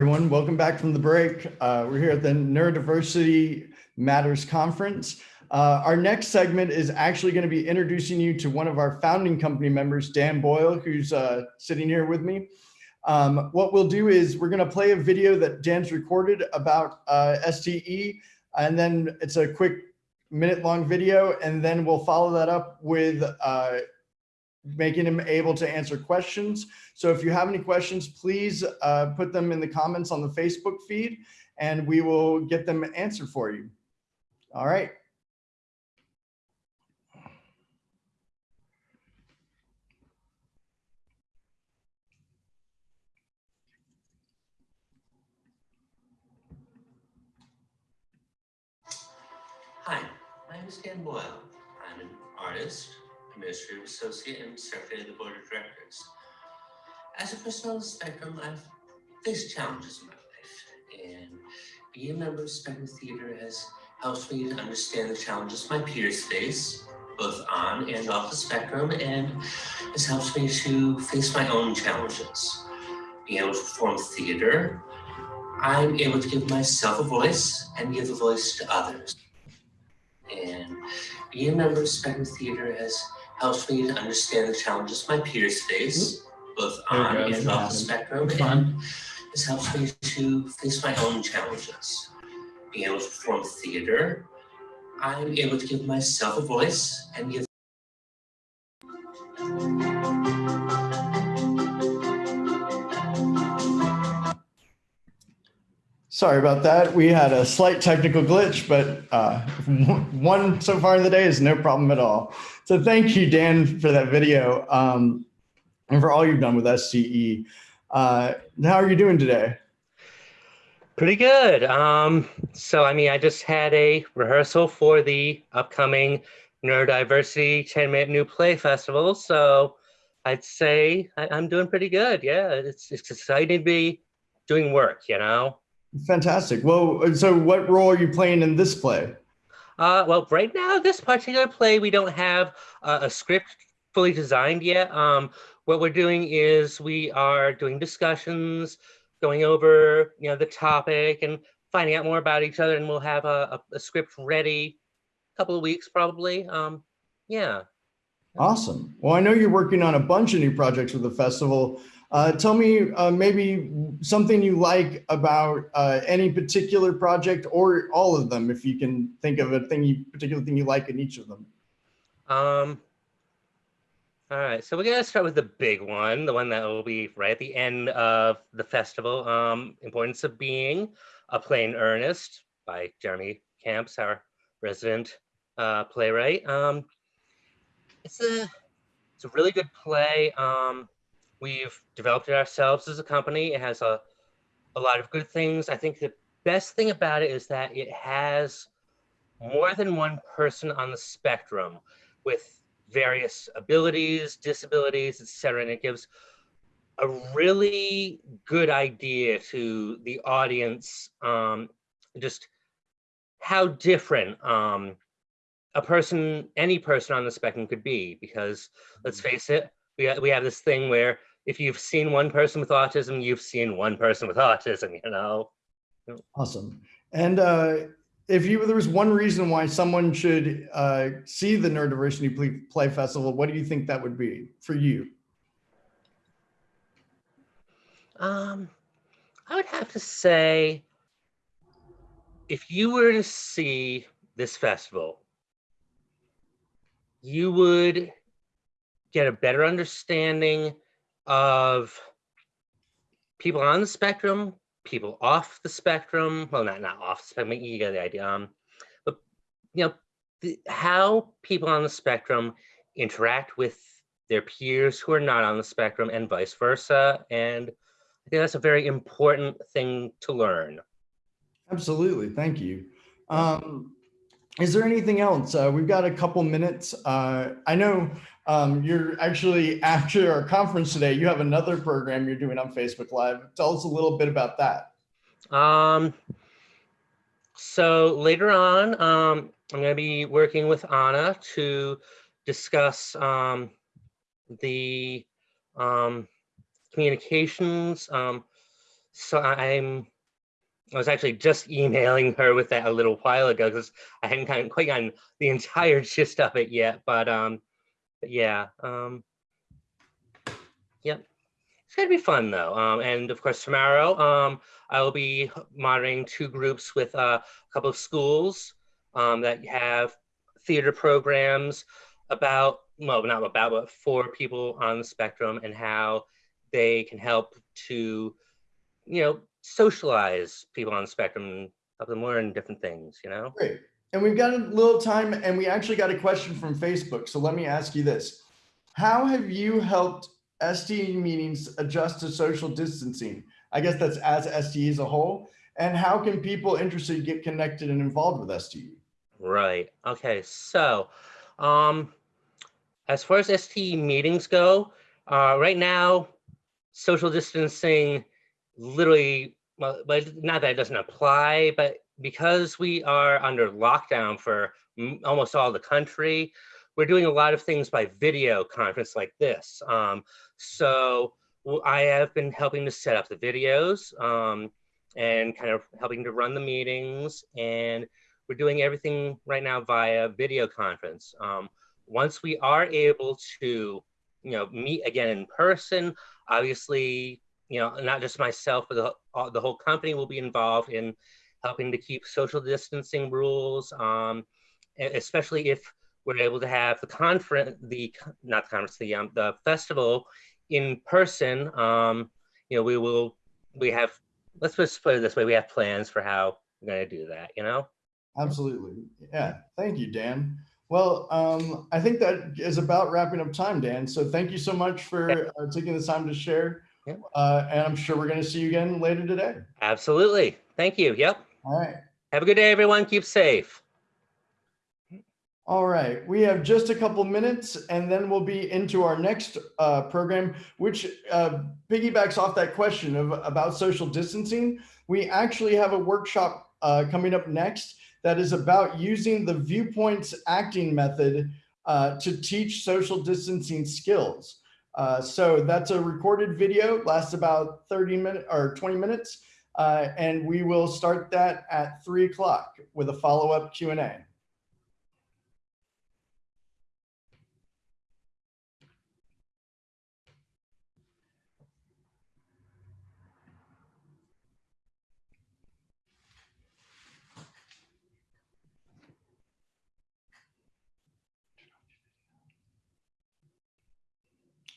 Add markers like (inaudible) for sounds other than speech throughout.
everyone. Welcome back from the break. Uh, we're here at the Neurodiversity Matters Conference. Uh, our next segment is actually going to be introducing you to one of our founding company members, Dan Boyle, who's uh, sitting here with me. Um, what we'll do is we're going to play a video that Dan's recorded about uh, STE, and then it's a quick minute long video, and then we'll follow that up with uh, making him able to answer questions. So if you have any questions, please uh, put them in the comments on the Facebook feed and we will get them answered for you. All right. Hi, my name is Dan Boyle. I'm an artist, administrative associate, and secretary of the board of directors. As a person on the spectrum, I've faced challenges in my life, and being a member of Spectrum Theater has helped me to understand the challenges my peers face, both on and off the spectrum, and has helped me to face my own challenges. Being able to perform theater, I'm able to give myself a voice and give a voice to others. And being a member of Spectrum Theater has helped me to understand the challenges my peers face, both on and off the spectrum, and fun. has helped me to face my own challenges. Being able to perform theater, I'm able to give myself a voice and give Sorry about that. We had a slight technical glitch, but uh, (laughs) one so far in the day is no problem at all. So thank you, Dan, for that video um, and for all you've done with STE. Uh, how are you doing today? Pretty good. Um, so, I mean, I just had a rehearsal for the upcoming Neurodiversity 10 Minute New Play Festival. So, I'd say I, I'm doing pretty good. Yeah, it's, it's exciting to be doing work, you know? Fantastic. Well, so what role are you playing in this play? Uh, well, right now, this particular play, we don't have uh, a script fully designed yet. Um, what we're doing is we are doing discussions, going over, you know, the topic and finding out more about each other, and we'll have a, a, a script ready a couple of weeks probably. Um, yeah. Awesome. Well, I know you're working on a bunch of new projects with the festival. Uh, tell me uh, maybe something you like about uh, any particular project or all of them, if you can think of a thing you particular thing you like in each of them. Um, all right, so we're gonna start with the big one, the one that will be right at the end of the festival. Um, Importance of Being, a play in earnest by Jeremy Camps, our resident uh, playwright. Um, it's a it's a really good play. Um, we've developed it ourselves as a company. It has a a lot of good things. I think the best thing about it is that it has more than one person on the spectrum with various abilities, disabilities, etc. And it gives a really good idea to the audience um, just how different um, a person, any person on the spectrum could be. Because let's face it, we, we have this thing where if you've seen one person with autism, you've seen one person with autism, you know? Awesome. And uh, if you there was one reason why someone should uh, see the Neurodiversity Play, Play Festival, what do you think that would be for you? Um, I would have to say, if you were to see this festival, you would get a better understanding of people on the spectrum, people off the spectrum. Well, not not off the spectrum. You get the idea. Um, but you know, the, how people on the spectrum interact with their peers who are not on the spectrum, and vice versa. And I think that's a very important thing to learn. Absolutely. Thank you. Um, is there anything else? Uh, we've got a couple minutes. Uh, I know um, you're actually after our conference today, you have another program you're doing on Facebook Live. Tell us a little bit about that. Um, so later on, um, I'm going to be working with Anna to discuss um, the um, communications, um, so I'm, I was actually just emailing her with that a little while ago because I hadn't kind of quite gotten the entire (laughs) gist of it yet, but um, but yeah, um, yep. It's gonna be fun though. Um, and of course tomorrow, um, I will be monitoring two groups with uh, a couple of schools um, that have theater programs about, well, not about, but for people on the spectrum and how they can help to, you know, socialize people on the spectrum help them learn different things, you know? Great. And we've got a little time and we actually got a question from Facebook. So let me ask you this. How have you helped STE meetings adjust to social distancing? I guess that's as STE as a whole. And how can people interested get connected and involved with E? STE? Right. Okay. So, um, as far as STE meetings go, uh, right now, social distancing literally, well, but not that it doesn't apply, but because we are under lockdown for almost all the country, we're doing a lot of things by video conference like this. Um, so I have been helping to set up the videos um, and kind of helping to run the meetings and we're doing everything right now via video conference. Um, once we are able to, you know, meet again in person, obviously, you know, not just myself, but the, the whole company will be involved in helping to keep social distancing rules, um, especially if we're able to have the conference, the not the conference, the um, the festival in person. Um, you know, we will we have let's just put it this way: we have plans for how we're going to do that. You know. Absolutely. Yeah. Thank you, Dan. Well, um, I think that is about wrapping up time, Dan. So thank you so much for uh, taking the time to share. Uh, and I'm sure we're going to see you again later today. Absolutely. Thank you. Yep. All right. Have a good day, everyone. Keep safe. All right, we have just a couple minutes and then we'll be into our next uh, program, which uh, piggybacks off that question of about social distancing. We actually have a workshop uh, coming up next that is about using the viewpoints acting method uh, to teach social distancing skills. Uh, so that's a recorded video, lasts about 30 minutes or 20 minutes, uh, and we will start that at three o'clock with a follow-up Q&A.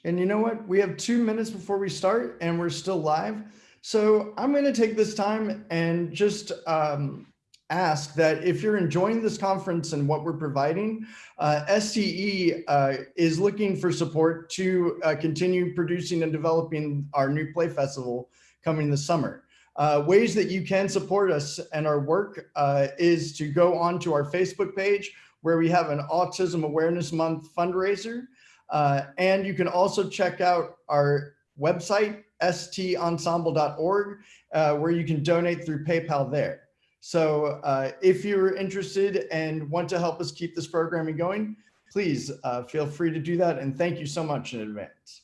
And you know what? We have two minutes before we start and we're still live. So I'm going to take this time and just um, ask that if you're enjoying this conference and what we're providing, uh, STE uh, is looking for support to uh, continue producing and developing our new play festival coming this summer. Uh, ways that you can support us and our work uh, is to go onto our Facebook page where we have an Autism Awareness Month fundraiser. Uh, and you can also check out our website, stensemble.org, uh, where you can donate through PayPal there. So uh, if you're interested and want to help us keep this programming going, please uh, feel free to do that. And thank you so much in advance.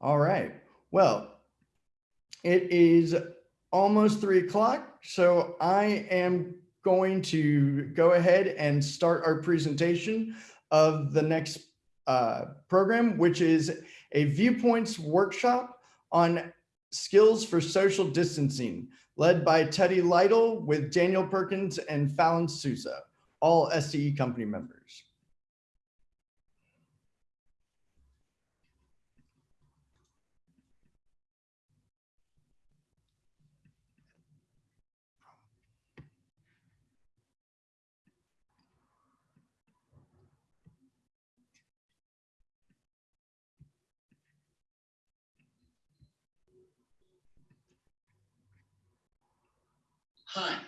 All right. Well, it is almost three o'clock. So I am going to go ahead and start our presentation of the next uh, program, which is a viewpoints workshop on skills for social distancing, led by Teddy Lytle with Daniel Perkins and Fallon Sousa, all STE company members. Hi,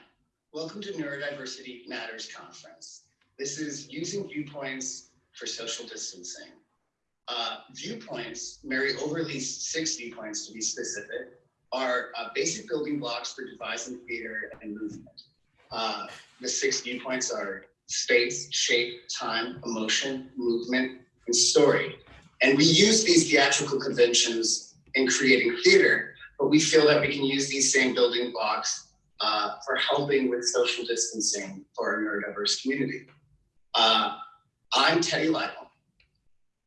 welcome to Neurodiversity Matters Conference. This is using viewpoints for social distancing. Uh, viewpoints, Mary Overlie's six viewpoints to be specific, are uh, basic building blocks for devising theater and movement. Uh, the six viewpoints are space, shape, time, emotion, movement, and story. And we use these theatrical conventions in creating theater, but we feel that we can use these same building blocks uh, for helping with social distancing for our neurodiverse community. Uh, I'm Teddy Lytle.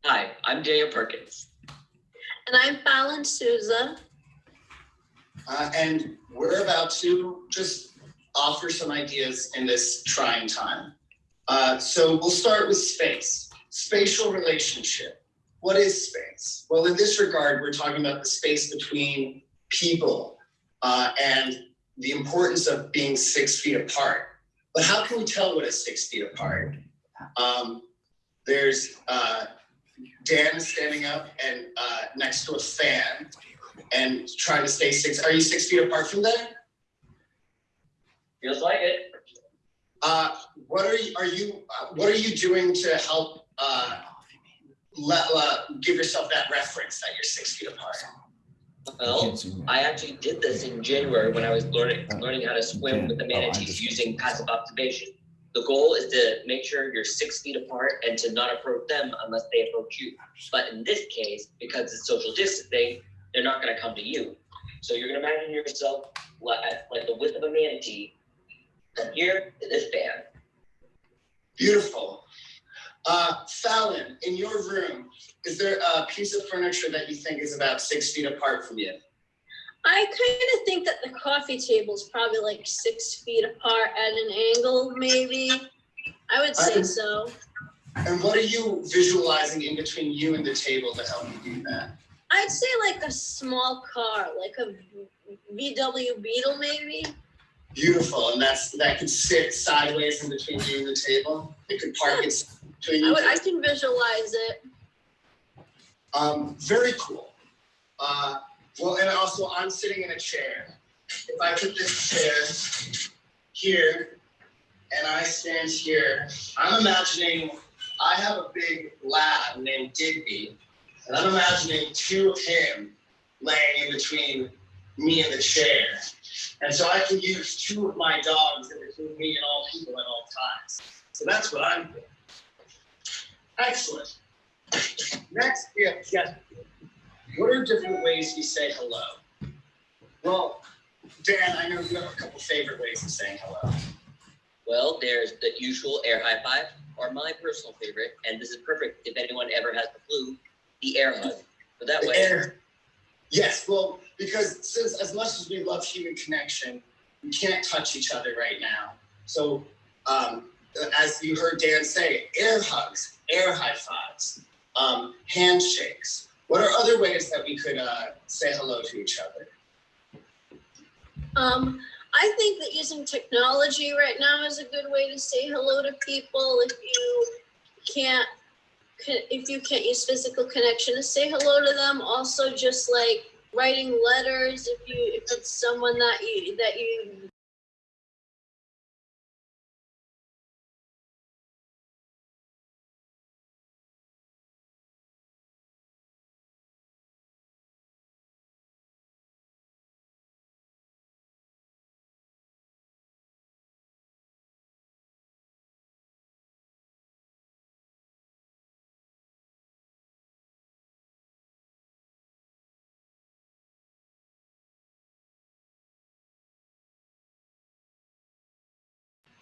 Hi, I'm Jaya Perkins. And I'm Fallon Souza. Uh, and we're about to just offer some ideas in this trying time. Uh, so we'll start with space, spatial relationship. What is space? Well, in this regard, we're talking about the space between people uh, and the importance of being six feet apart. But how can we tell what is six feet apart? Um, there's uh, Dan is standing up and uh, next to a fan and trying to stay six. Are you six feet apart from there? Feels like it. Uh, what are you? Are you? Uh, what are you doing to help uh, let uh, give yourself that reference that you're six feet apart? Well, I actually did this in January when I was learning learning how to swim with the Oh, manatees using passive observation. The goal is to make sure you're six feet apart and to not approach them unless they approach you. But in this case, because it's social distancing, they're not going to come to you. So you're going to imagine yourself li- at like the width of a manatee from here to this band. Beautiful. Uh, Fallon, in your room, is there a piece of furniture that you think is about six feet apart from you? I kind of think that the coffee table is probably like six feet apart at an angle, maybe. I would say I- so. And what are you visualizing in between you and the table to help you do that? I'd say like a small car, like a VW Beetle, maybe. Beautiful, and that's that could sit sideways in between you and the table. It could park I I can visualize it. Um, very cool. Uh, well, and also I'm sitting in a chair. If I put this chair here and I stand here, I'm imagining I have a big lab named Digby, and I'm imagining two of him laying in between me and the chair. And so I can use two of my dogs in between me and all people at all times. So that's what I'm doing. Excellent. Next, have gesture. What are different ways we say hello? Well, Dan, I know you have a couple favorite ways of saying hello. Well, there's the usual air high five, or my personal favorite, and this is perfect if anyone ever has the flu, the air hug. So that The way, air. Yes, well, because since as much as we love human connection, we can't touch each other right now. So, um, as you heard Dan say, air hugs, air high fives, um, handshakes. What are other ways that we could uh, say hello to each other? Um, I think that using technology right now is a good way to say hello to people. If you can't, if you can't use physical connection to say hello to them, also just like writing letters. If you, if it's someone that you that you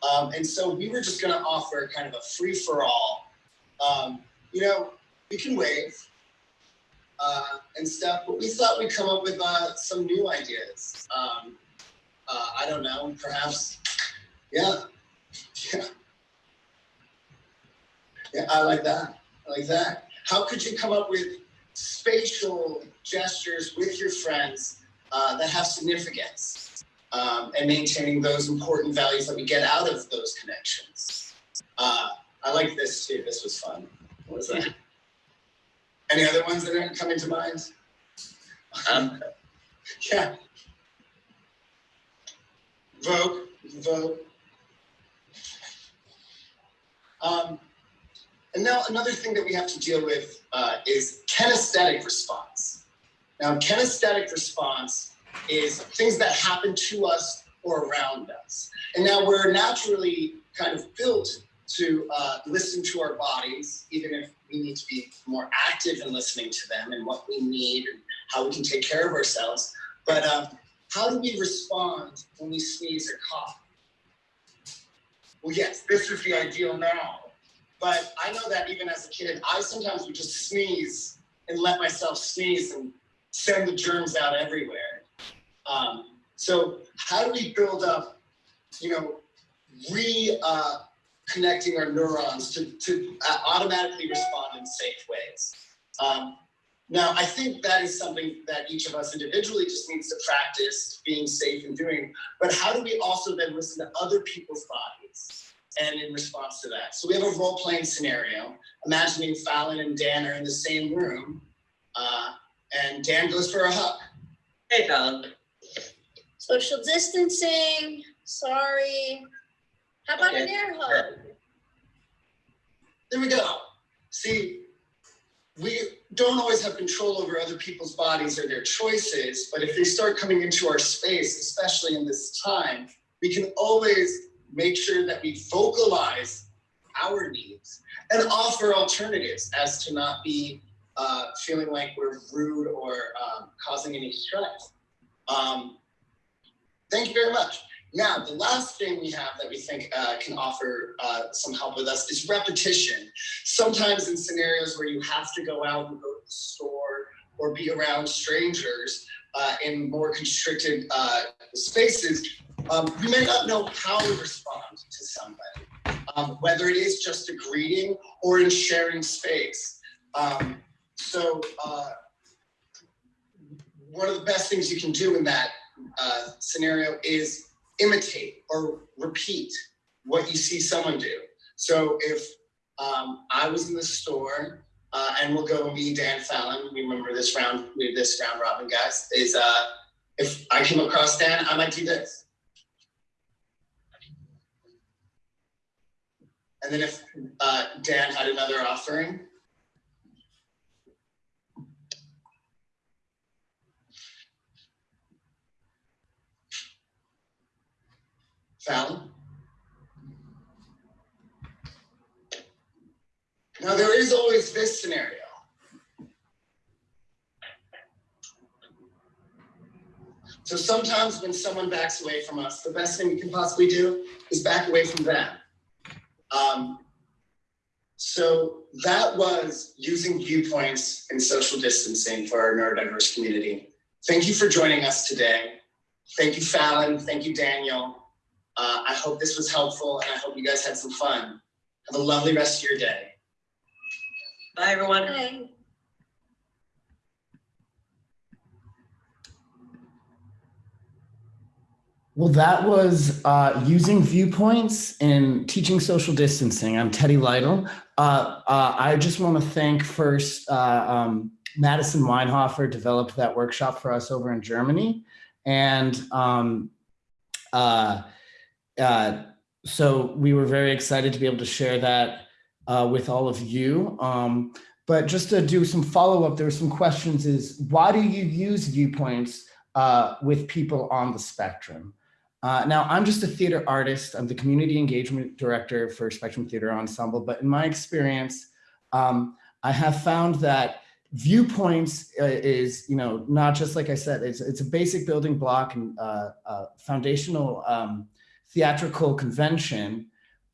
Um, and so we were just going to offer kind of a free for all. Um, you know, we can wave uh, and stuff, but we thought we'd come up with uh, some new ideas. Um, uh, I don't know, perhaps, yeah, yeah, (laughs) yeah. I like that. I like that. How could you come up with spatial gestures with your friends uh, that have significance? Um, and maintaining those important values that we get out of those connections. Uh, I like this too. This was fun. What was that? (laughs) Any other ones that didn't come into mind? um, (laughs) Yeah. Vogue, vogue. Um, and now another thing that we have to deal with uh, is kinesthetic response. Now, kinesthetic response is things that happen to us or around us. And now we're naturally kind of built to uh, listen to our bodies, even if we need to be more active in listening to them and what we need and how we can take care of ourselves. But um, how do we respond when we sneeze or cough? Well, yes, this is the ideal now. But I know that even as a kid, I sometimes would just sneeze and let myself sneeze and send the germs out everywhere. Um, so how do we build up, you know, re uh, connecting our neurons to, to uh, automatically respond in safe ways? Um, now, I think that is something that each of us individually just needs to practice being safe and doing. But how do we also then listen to other people's bodies and in response to that? So we have a role playing scenario. Imagining Fallon and Dan are in the same room, uh, and Dan goes for a hug. Hey, Fallon. Social distancing, sorry. How about an Okay. air hug? There we go. See, we don't always have control over other people's bodies or their choices, but if they start coming into our space, especially in this time, we can always make sure that we vocalize our needs and offer alternatives as to not be uh, feeling like we're rude or um, causing any stress. Um, thank you very much. Now, the last thing we have that we think uh, can offer uh, some help with us is repetition. Sometimes in scenarios where you have to go out and go to the store or be around strangers uh, in more constricted uh, spaces, um, may not know how to respond to somebody, um, whether it is just a greeting or in sharing space. Um, so, uh, one of the best things you can do in that uh, scenario is imitate or repeat what you see someone do. So if um, I was in the store, uh, and we'll go me, Dan Fallon, remember this round, we this round robin guys, is uh, if I came across Dan, I might do this. And then if uh, Dan had another offering, Now, there is always this scenario. So sometimes when someone backs away from us, the best thing we can possibly do is back away from them. Um, so that was using viewpoints and social distancing for our neurodiverse community. Thank you for joining us today. Thank you, Fallon. Thank you, Daniel. Uh, I hope this was helpful and I hope you guys had some fun. Have a lovely rest of your day. Bye, everyone. Hi. Well, that was uh, using viewpoints and teaching social distancing. I'm Teddy Lytle. Uh, uh, I just want to thank first uh, um, Madison Weinhofer developed that workshop for us over in Germany. And um, uh, so we were very excited to be able to share that uh, with all of you. Um, but just to do some follow-up, there were some questions is why do you use viewpoints uh, with people on the spectrum? Uh, now, I'm just a theater artist. I'm the community engagement director for Spectrum Theater Ensemble. But in my experience, um, I have found that viewpoints uh, is, you know, not just like I said, it's, it's a basic building block and uh, uh, foundational um, theatrical convention,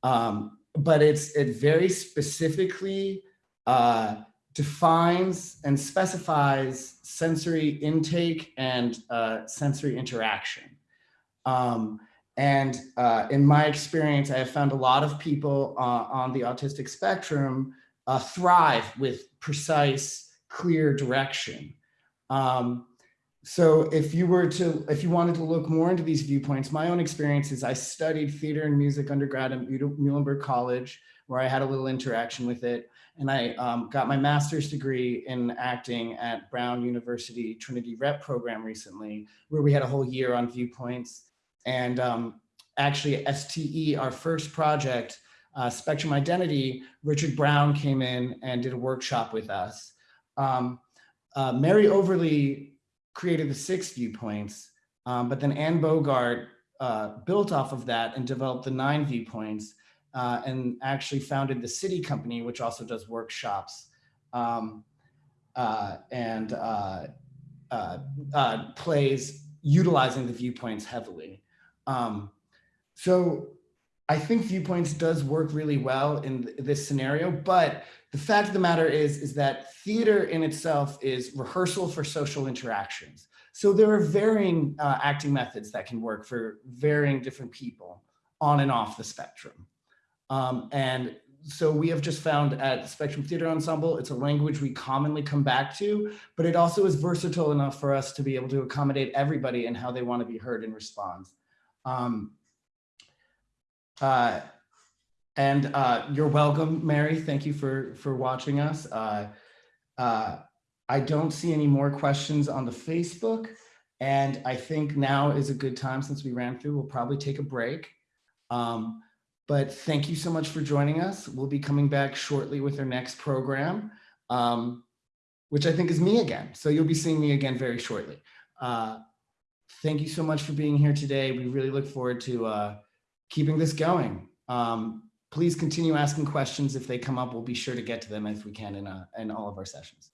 um, but it's it very specifically uh, defines and specifies sensory intake and uh, sensory interaction. Um, and uh, in my experience, I have found a lot of people uh, on the autistic spectrum uh, thrive with precise, clear direction. Um, so if you were to, if you wanted to look more into these viewpoints, my own experience is I studied theater and music undergrad at Muhlenberg College, where I had a little interaction with it. And I um, got my master's degree in acting at Brown University Trinity Rep program recently, where we had a whole year on viewpoints. And um, actually STE, our first project, uh, Spectrum Identity, Richard Brown came in and did a workshop with us. Um, uh, Mary Overlie created the six viewpoints, um, but then Anne Bogart uh, built off of that and developed the nine viewpoints. uh, and actually founded the SITI Company, which also does workshops um, uh, and uh, uh, uh, plays utilizing the viewpoints heavily. Um, so I think viewpoints does work really well in th- this scenario, but the fact of the matter is, is that theater in itself is rehearsal for social interactions. So there are varying uh, acting methods that can work for varying different people on and off the spectrum. Um, and so we have just found at Spectrum Theater Ensemble, it's a language we commonly come back to, but it also is versatile enough for us to be able to accommodate everybody and how they want to be heard and respond. Um, uh, and uh, you're welcome, Mary. Thank you for for watching us. Uh, uh, I don't see any more questions on the Facebook, and I think now is a good time since we ran through. We'll probably take a break. Um, but thank you so much for joining us. We'll be coming back shortly with our next program, um, which I think is me again. So you'll be seeing me again very shortly. Uh, thank you so much for being here today. We really look forward to uh, keeping this going. Um, please continue asking questions if they come up. We'll be sure to get to them if we can in, uh, in all of our sessions.